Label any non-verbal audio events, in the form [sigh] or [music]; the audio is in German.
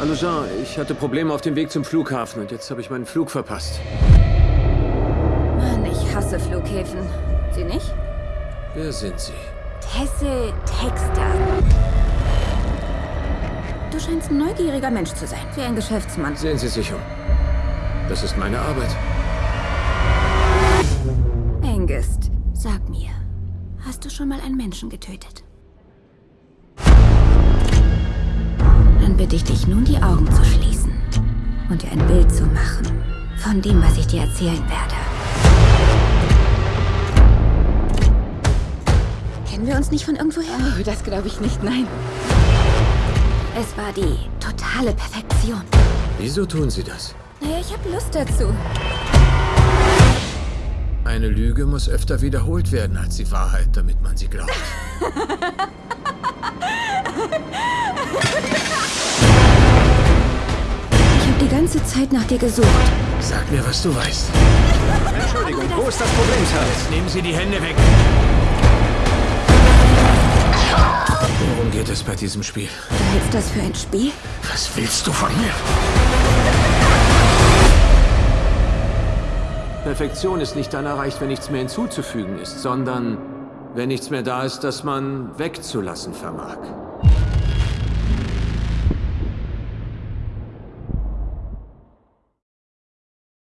Also Jean, ich hatte Probleme auf dem Weg zum Flughafen und jetzt habe ich meinen Flug verpasst. Mann, ich hasse Flughäfen. Sie nicht? Wer sind Sie? Tessel Texter. Du scheinst ein neugieriger Mensch zu sein, wie ein Geschäftsmann. Sehen Sie sich um. Das ist meine Arbeit. Engest, sag mir, hast du schon mal einen Menschen getötet? Bitte ich dich nun, die Augen zu schließen und dir ein Bild zu machen von dem, was ich dir erzählen werde. Kennen wir uns nicht von irgendwoher? Oh, das glaube ich nicht, nein. Es war die totale Perfektion. Wieso tun Sie das? Naja, ich habe Lust dazu. Eine Lüge muss öfter wiederholt werden als die Wahrheit, damit man sie glaubt. [laughs] ganze Zeit nach dir gesucht. Sag mir, was du weißt. Entschuldigung, wo ist das Problem, Sir? Jetzt nehmen Sie die Hände weg. Worum geht es bei diesem Spiel? Du hältst das für ein Spiel? Was willst du von mir? Perfektion ist nicht dann erreicht, wenn nichts mehr hinzuzufügen ist, sondern wenn nichts mehr da ist, das man wegzulassen vermag.